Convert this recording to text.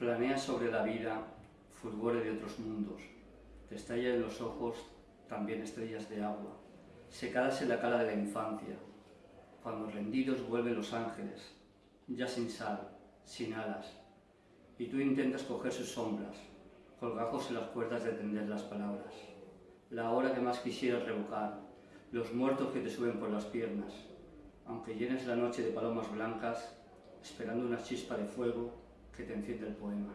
Planea sobre la vida, fulgore de otros mundos. Te estalla en los ojos también estrellas de agua, secadas en la cala de la infancia, cuando rendidos vuelven los ángeles, ya sin sal, sin alas, y tú intentas coger sus sombras, colgajos en las cuerdas de tender las palabras. La hora que más quisieras revocar, los muertos que te suben por las piernas, aunque llenes la noche de palomas blancas, esperando una chispa de fuego que te enciende el poema.